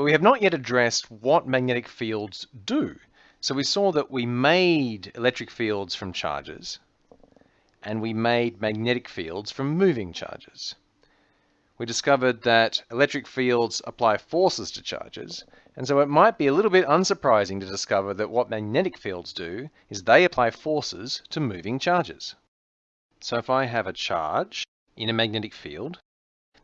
But we have not yet addressed what magnetic fields do. So we saw that we made electric fields from charges, and we made magnetic fields from moving charges. We discovered that electric fields apply forces to charges, and so it might be a little bit unsurprising to discover that what magnetic fields do is they apply forces to moving charges. So if I have a charge in a magnetic field,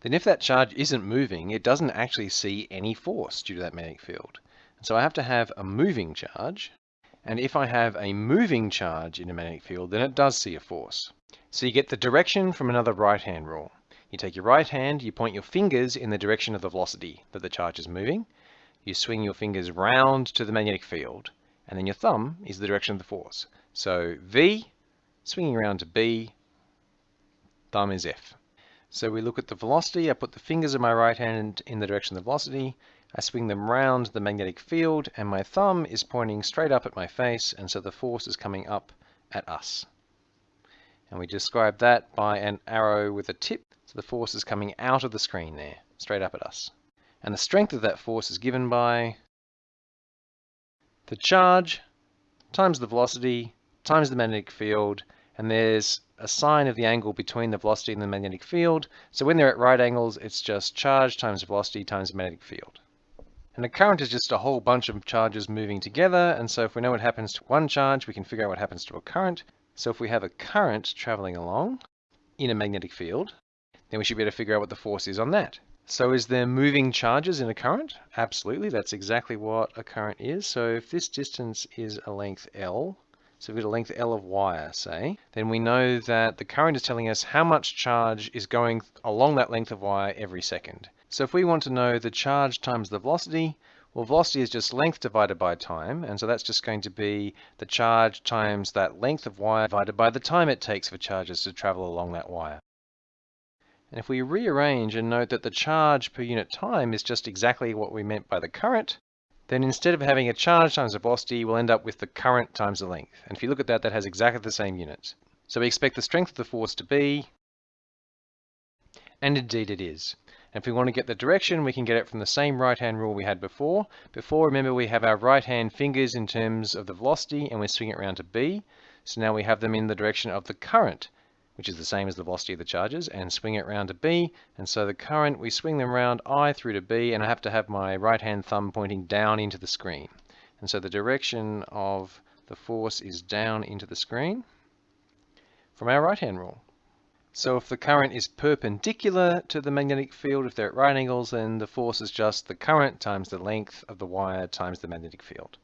then if that charge isn't moving, it doesn't actually see any force due to that magnetic field. So I have to have a moving charge, and if I have a moving charge in a magnetic field, then it does see a force. So you get the direction from another right-hand rule. You take your right hand, you point your fingers in the direction of the velocity that the charge is moving, you swing your fingers round to the magnetic field, and then your thumb is the direction of the force. So V, swinging around to B, thumb is F. So we look at the velocity, I put the fingers of my right hand in the direction of the velocity, I swing them round the magnetic field, and my thumb is pointing straight up at my face, and so the force is coming up at us. And we describe that by an arrow with a tip, so the force is coming out of the screen there, straight up at us. And the strength of that force is given by the charge times the velocity times the magnetic field, and there's a sine of the angle between the velocity and the magnetic field. So when they're at right angles, it's just charge times velocity times magnetic field. And a current is just a whole bunch of charges moving together. And so if we know what happens to one charge, we can figure out what happens to a current. So if we have a current traveling along in a magnetic field, then we should be able to figure out what the force is on that. So is there moving charges in a current? Absolutely, that's exactly what a current is. So if this distance is a length L, so we've got a length L of wire, say, then we know that the current is telling us how much charge is going along that length of wire every second. So if we want to know the charge times the velocity, well, velocity is just length divided by time, and so that's just going to be the charge times that length of wire divided by the time it takes for charges to travel along that wire. And if we rearrange and note that the charge per unit time is just exactly what we meant by the current, then instead of having a charge times the velocity, we'll end up with the current times the length. And if you look at that, that has exactly the same units. So we expect the strength of the force to be, and indeed it is. And if we want to get the direction, we can get it from the same right-hand rule we had before. Before, remember, we have our right-hand fingers in terms of the velocity, and we swing it around to B. So now we have them in the direction of the current which is the same as the velocity of the charges, and swing it round to B. And so the current, we swing them round I through to B, and I have to have my right hand thumb pointing down into the screen. And so the direction of the force is down into the screen from our right hand rule. So if the current is perpendicular to the magnetic field, if they're at right angles, then the force is just the current times the length of the wire times the magnetic field.